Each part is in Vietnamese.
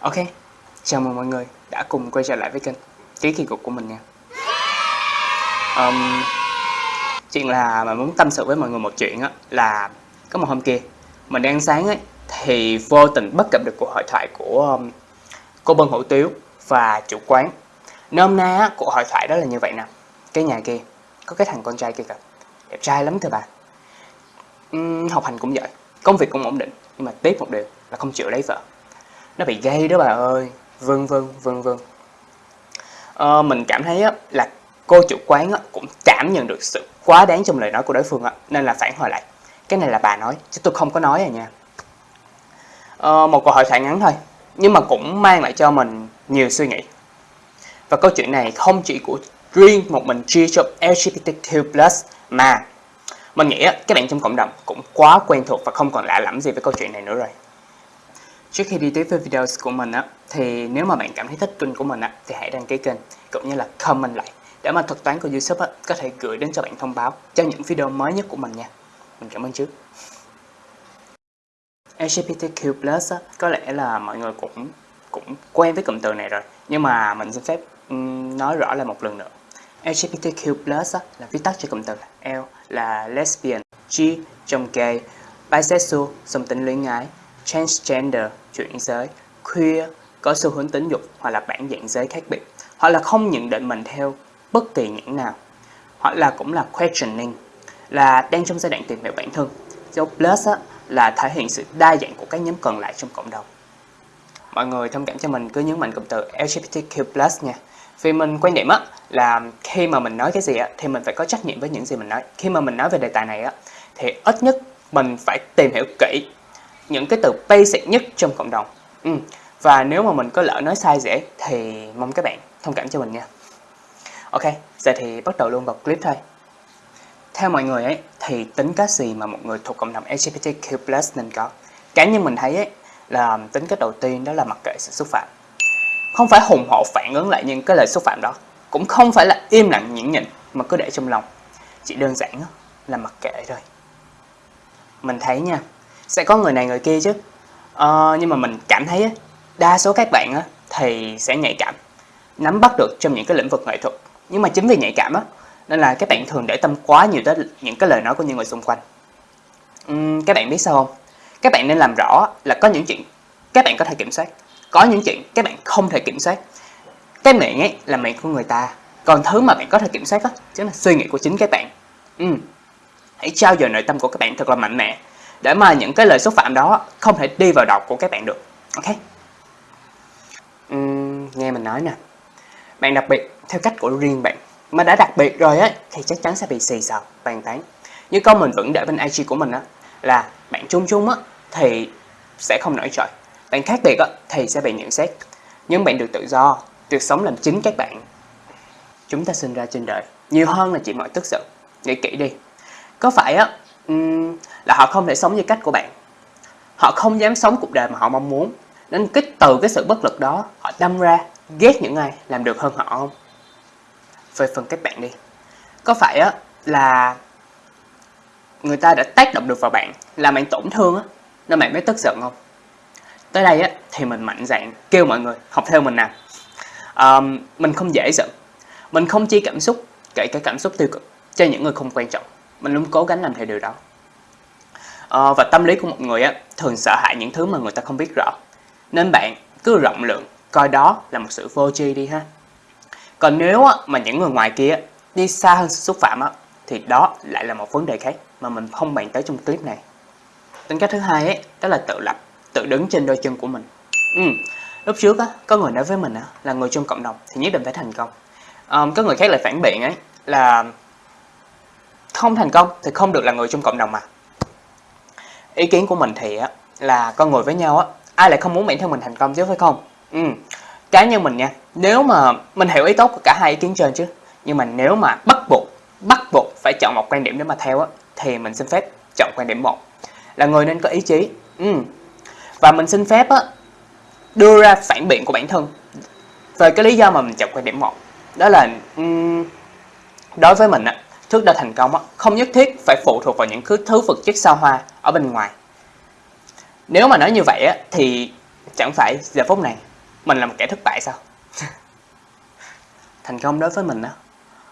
Ok, chào mừng mọi người đã cùng quay trở lại với kênh Ký Kỳ Cục của mình nha. Um, Chuyện là mình muốn tâm sự với mọi người một chuyện á là có một hôm kia mình đang sáng ấy thì vô tình bắt gặp được cuộc hội thoại của um, cô Bân Hữu Tiếu và chủ quán. Nôm na á, cuộc hội thoại đó là như vậy nè. Cái nhà kia có cái thằng con trai kia kìa. Đẹp trai lắm thưa bà. Um, Học hành cũng giỏi Công việc cũng ổn định Nhưng mà tiếc một điều là không chịu lấy vợ nó bị gay đó bà ơi. Vân vân vân vân à, mình cảm thấy á, là cô chủ quán á, cũng cảm nhận được sự quá đáng trong lời nói của đối phương á, nên là phản hồi lại. Cái này là bà nói chứ tôi không có nói à nha. À, một câu hỏi thoại ngắn thôi nhưng mà cũng mang lại cho mình nhiều suy nghĩ. Và câu chuyện này không chỉ của riêng một mình chia cho LGBTQ+, mà mình nghĩ các bạn trong cộng đồng cũng quá quen thuộc và không còn lạ lẫm gì với câu chuyện này nữa rồi. Trước khi đi tiếp với video của mình á, thì nếu mà bạn cảm thấy thích kênh của mình á, thì hãy đăng ký kênh cũng như là comment lại để mà thuật toán của YouTube á, có thể gửi đến cho bạn thông báo cho những video mới nhất của mình nha. Mình cảm ơn trước. LGBTQ+ á, có lẽ là mọi người cũng cũng quen với cụm từ này rồi, nhưng mà mình xin phép um, nói rõ lại một lần nữa. LGBTQ+ á, là viết tắt cho cụm từ L là lesbian, G trong gay, bisexual, song tính luyến ái, transgender, chuyển giới, queer, có xu hướng tính dục hoặc là bản dạng giới khác biệt, hoặc là không nhận định mình theo bất kỳ những nào, hoặc là cũng là questioning, là đang trong giai đoạn tìm hiểu bản thân. Dấu plus á, là thể hiện sự đa dạng của các nhóm còn lại trong cộng đồng. Mọi người thông cảm cho mình cứ nhấn mạnh cụm từ LGBTQ+ nha. Vì mình quan điểm á là khi mà mình nói cái gì á thì mình phải có trách nhiệm với những gì mình nói. Khi mà mình nói về đề tài này á thì ít nhất mình phải tìm hiểu kỹ những cái từ basic nhất trong cộng đồng. Ừ. và nếu mà mình có lỡ nói sai dễ thì mong các bạn thông cảm cho mình nha. Ok, giờ thì bắt đầu luôn vào clip thôi. Theo mọi người ấy, thì tính cách gì mà một người thuộc cộng đồng LGBTQ+ nên có? Cá nhân mình thấy ấy, là tính cách đầu tiên đó là mặc kệ sự xúc phạm. Không phải hùng hổ phản ứng lại những cái lời xúc phạm đó. Cũng không phải là im lặng nhẫn nhịn mà cứ để trong lòng. Chỉ đơn giản là mặc kệ thôi. Mình thấy nha sẽ có người này người kia chứ. À, nhưng mà mình cảm thấy đa số các bạn á, thì sẽ nhạy cảm nắm bắt được trong những cái lĩnh vực nghệ thuật. Nhưng mà chính vì nhạy cảm á nên là các bạn thường để tâm quá nhiều tới những cái lời nói của những người xung quanh. Uhm, các bạn biết sao không? Các bạn nên làm rõ là có những chuyện các bạn có thể kiểm soát có những chuyện các bạn không thể kiểm soát. Cái miệng ấy là miệng của người ta còn thứ mà bạn có thể kiểm soát đó chính là suy nghĩ của chính các bạn. Ừ. hãy trao dồi nội tâm của các bạn thật là mạnh mẽ để mà những cái lời xúc phạm đó không thể đi vào đầu của các bạn được. Ok? Uhm, nghe mình nói nè. Bạn đặc biệt theo cách của riêng bạn mà đã đặc biệt rồi ấy thì chắc chắn sẽ bị xì xào bàn tán. Như câu mình vẫn để bên IG của mình á là bạn chung chung á thì sẽ không nổi trội. Bạn khác biệt á thì sẽ bị nhận xét. Nhưng bạn được tự do được sống làm chính các bạn. Chúng ta sinh ra trên đời nhiều hơn là chỉ mọi tức giận. Nghĩ kỹ đi. Có phải á um, là họ không thể sống như cách của bạn. Họ không dám sống cuộc đời mà họ mong muốn. Nên kích từ cái sự bất lực đó họ đâm ra ghét những ai làm được hơn họ không? Về phần các bạn đi. Có phải á là người ta đã tác động được vào bạn làm bạn tổn thương á nên bạn mới tức giận không? Tới đây á thì mình mạnh dạn kêu mọi người học theo mình nè. um, mình không dễ giận. Mình không chia cảm xúc kể cả cảm xúc tiêu cực cho những người không quan trọng. Mình luôn cố gắng làm theo điều đó à, và tâm lý của một người á, thường sợ hãi những thứ mà người ta không biết rõ. Nên bạn cứ rộng lượng coi đó là một sự vô tri đi ha. Còn nếu á, mà những người ngoài kia đi xa hơn sự xúc phạm á, thì đó lại là một vấn đề khác mà mình không bàn tới trong clip này. Tính cách thứ hai ấy, đó là tự lập tự đứng trên đôi chân của mình. Ừ. lúc trước á, có người nói với mình á, là người trong cộng đồng thì nhất định phải thành công. Ờ, có người khác lại phản biện ấy là không thành công thì không được là người trong cộng đồng mà ý kiến của mình thì á là con người với nhau á ai lại không muốn bản thân mình thành công chứ phải không? Ừ. Cá nhân mình nha nếu mà mình hiểu ý tốt của cả hai ý kiến trên chứ nhưng mà nếu mà bắt buộc bắt buộc phải chọn một quan điểm để mà theo á thì mình xin phép chọn quan điểm một. Là người nên có ý chí. Ừ. và mình xin phép á đưa ra phản biện của bản thân về cái lý do mà mình chọn quan điểm một. Đó là um, đối với mình á thước đo thành công á không nhất thiết phải phụ thuộc vào những thứ vật chất sao hoa ở bên ngoài. Nếu mà nói như vậy thì chẳng phải giờ phút này mình là một kẻ thất bại sao? Thành công đối với mình đó,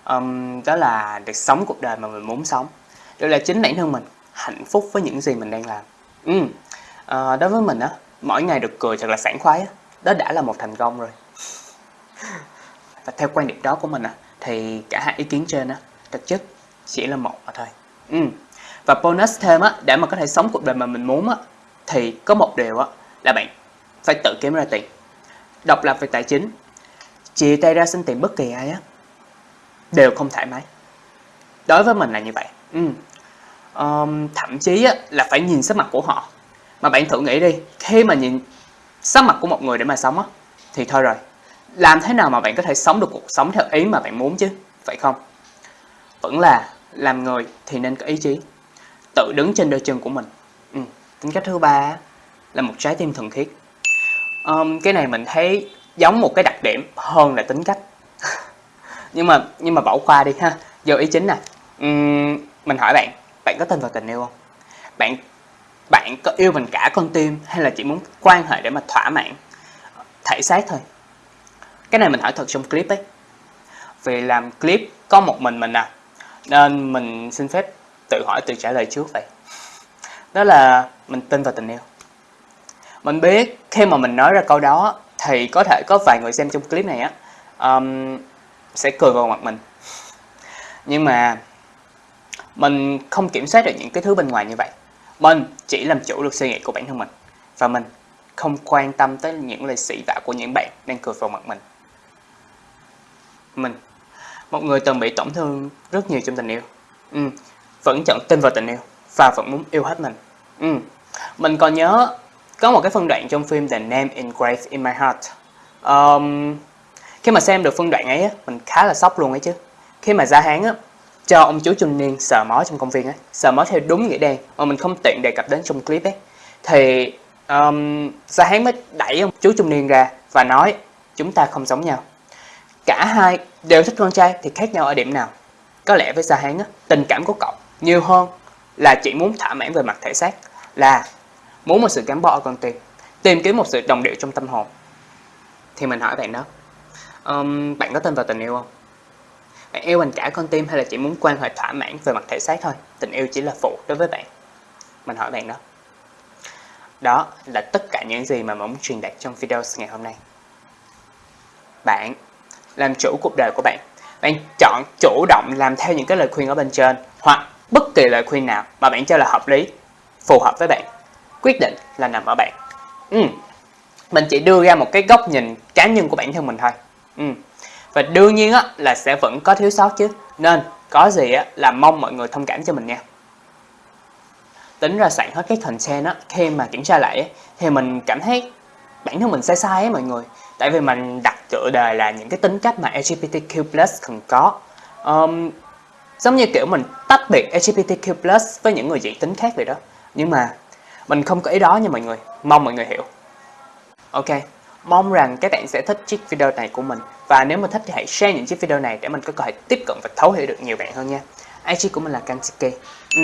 um, đó là được sống cuộc đời mà mình muốn sống. Đó là chính bản thân mình, hạnh phúc với những gì mình đang làm. Ừ. Uh, đối với mình á, mỗi ngày được cười thật là sảng khoái á, đó đã là một thành công rồi. Và theo quan điểm đó của mình á, thì cả hai ý kiến trên á, thực chất chỉ là một mà thôi. Ừ. Và bonus thêm á, để mà có thể sống cuộc đời mà mình muốn á, thì có một điều á, là bạn phải tự kiếm ra tiền. Độc lập về tài chính, chia tay ra xin tiền bất kỳ ai á, đều không thoải mái. Đối với mình là như vậy. Ừ. Um, thậm chí á, là phải nhìn sắc mặt của họ. Mà bạn thử nghĩ đi, khi mà nhìn sắc mặt của một người để mà sống á, thì thôi rồi. Làm thế nào mà bạn có thể sống được cuộc sống theo ý mà bạn muốn chứ, phải không? Vẫn là làm người thì nên có ý chí, tự đứng trên đôi chân của mình. Ừ. Tính cách thứ ba là một trái tim thuần khiết. Um, cái này mình thấy giống một cái đặc điểm hơn là tính cách. nhưng mà nhưng mà bỏ qua đi ha. Giờ ý chính nè. um, mình hỏi bạn, bạn có tin vào tình yêu không? Bạn bạn có yêu mình cả con tim hay là chỉ muốn quan hệ để mà thỏa mãn thể xác thôi? Cái này mình hỏi thật trong clip ấy. Vì làm clip có một mình mình à, nên mình xin phép tự hỏi tự trả lời trước vậy. Đó là mình tin vào tình yêu. Mình biết khi mà mình nói ra câu đó thì có thể có vài người xem trong clip này á um, sẽ cười vào mặt mình. Nhưng mà mình không kiểm soát được những cái thứ bên ngoài như vậy. Mình chỉ làm chủ được suy nghĩ của bản thân mình và mình không quan tâm tới những lời sĩ vả của những bạn đang cười vào mặt mình. Mình, một người từng bị tổn thương rất nhiều trong tình yêu, ừ, vẫn chọn tin vào tình yêu và vẫn muốn yêu hết mình. Ừ. Mình còn nhớ có một cái phân đoạn trong phim The Name Engraved in My Heart. Um, khi mà xem được phân đoạn ấy, mình khá là sốc luôn ấy chứ. Khi mà Gia Hán á, cho ông chú trung niên sờ mó trong công viên ấy, sờ mó theo đúng nghĩa đen mà mình không tiện đề cập đến trong clip ấy, thì um, Gia Hán mới đẩy ông chú trung niên ra và nói chúng ta không giống nhau. Cả hai đều thích con trai thì khác nhau ở điểm nào? Có lẽ với Gia Hán á, tình cảm của cậu nhiều hơn là chỉ muốn thỏa mãn về mặt thể xác là muốn một sự gắn bó ở con tim tìm kiếm một sự đồng điệu trong tâm hồn. Thì mình hỏi bạn đó um, bạn có tin vào tình yêu không? Bạn yêu bằng cả con tim hay là chỉ muốn quan hệ thỏa mãn về mặt thể xác thôi? Tình yêu chỉ là phụ đối với bạn. Mình hỏi bạn đó. Đó là tất cả những gì mà mình muốn truyền đạt trong video ngày hôm nay. Bạn làm chủ cuộc đời của bạn. Bạn chọn chủ động làm theo những cái lời khuyên ở bên trên hoặc bất kỳ lời khuyên nào mà bạn cho là hợp lý phù hợp với bạn quyết định là nằm ở bạn. Ừ. mình chỉ đưa ra một cái góc nhìn cá nhân của bản thân mình thôi. Ừ. và đương nhiên á, là sẽ vẫn có thiếu sót chứ. Nên có gì á, là mong mọi người thông cảm cho mình nha. Tính ra soạn hết cái content á khi mà kiểm tra lại á, thì mình cảm thấy bản thân mình sai sai ấy mọi người. Tại vì mình đặt tựa đề là những cái tính cách mà LGBTQ+ cần có. Um, giống như kiểu mình tách biệt LGBTQ+ với những người dị tính khác vậy đó nhưng mà mình không có ý đó nha mọi người, mong mọi người hiểu. Ok, mong rằng các bạn sẽ thích chiếc video này của mình và nếu mà thích thì hãy share những chiếc video này để mình có thể tiếp cận và thấu hiểu được nhiều bạn hơn nha. IG của mình là Kansiki. Ừ.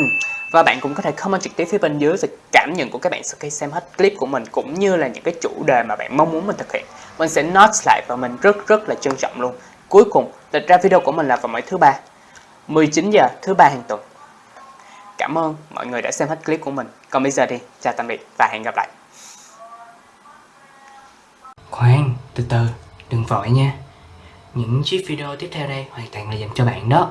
Và bạn cũng có thể comment trực tiếp phía bên dưới về cảm nhận của các bạn sau khi xem hết clip của mình cũng như là những cái chủ đề mà bạn mong muốn mình thực hiện. Mình sẽ note lại và mình rất rất là trân trọng luôn. Cuối cùng, lịch ra video của mình là vào mỗi thứ ba 19 giờ thứ ba hàng tuần. Cảm ơn mọi người đã xem hết clip của mình. Còn bây giờ thì chào tạm biệt và hẹn gặp lại. Khoan, từ từ, đừng vội nha. Những chiếc video tiếp theo đây hoàn toàn là dành cho bạn đó.